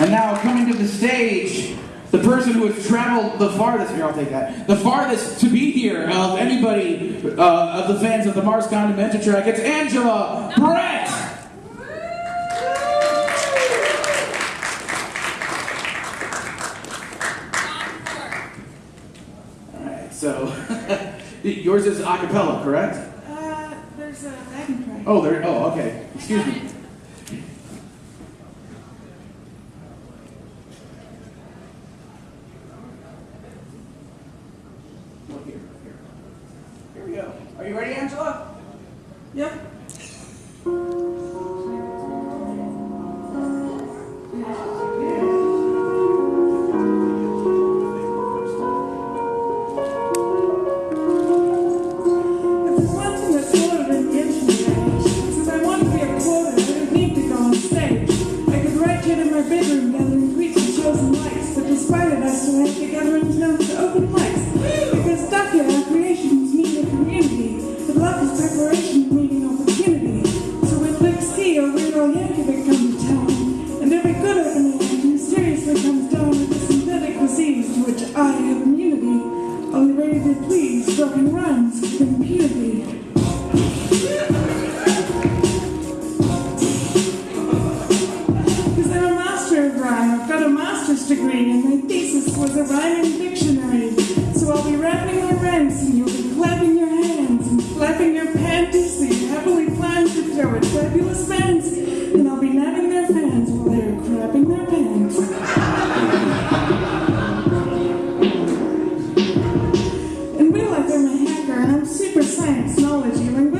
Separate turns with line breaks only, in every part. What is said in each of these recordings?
And now coming to the stage, the person who has traveled the farthest, here I'll take that, the farthest to be here of anybody uh, of the fans of the Mars Condimenta track, it's Angela Brett! So yours is a cappella, correct?
Uh, there's a backing track.
Oh, there, oh, okay. Excuse me. Look here, here. Here we go. Are you ready, Angela?
Yep. If there's one thing that's older than the internet, since I want to be a quota, I don't need to go on stage. Go. Could write here in my bedroom gathering tweets and shows and likes, but despite it, I still have to gather town to open mics. I've got a master's degree, and my thesis was a rhyming dictionary. So I'll be rapping my rhymes, and you'll be clapping your hands and flapping your panties. You happily plan to throw at fabulous fans, and I'll be nabbing their fans while they're crapping their pants. Real life, I'm a hacker, and I'm super science, knowledge, linguistics,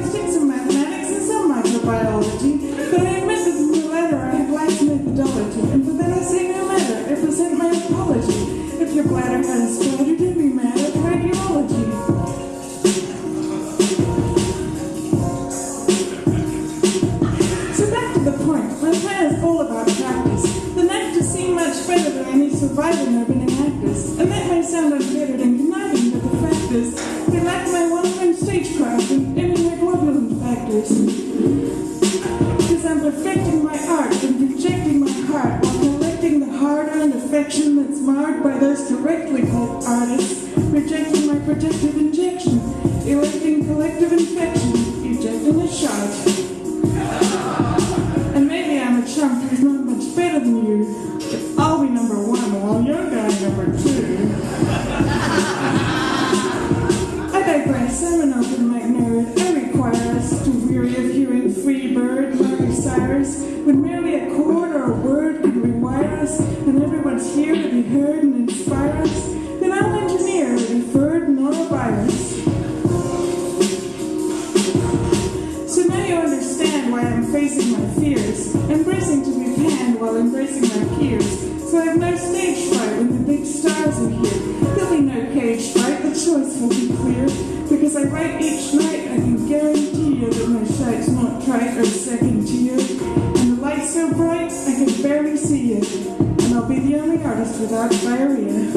is, they lack my one-time stagecraft and immunoglobulin factors. Because I'm perfecting my art and projecting my heart while collecting the hard-earned affection that's marred by those correctly called artists, rejecting my protective injection, electing collective infection, ejecting a shot. And maybe I'm a chump who's not much better than you, digress, I'm an open. I require us to weary of hearing free bird, Miley Cyrus, when merely a chord or a word can rewire us, and everyone's here to be heard and inspire us, then I'll engineer a deferred norovirus. So now you understand why I'm facing my fears, embracing to be panned while embracing my peers. So I have no stage fright when the big stars are here. There'll be no cage fight, the choice will be barely see it. And I'll be the only artist without diarrhea.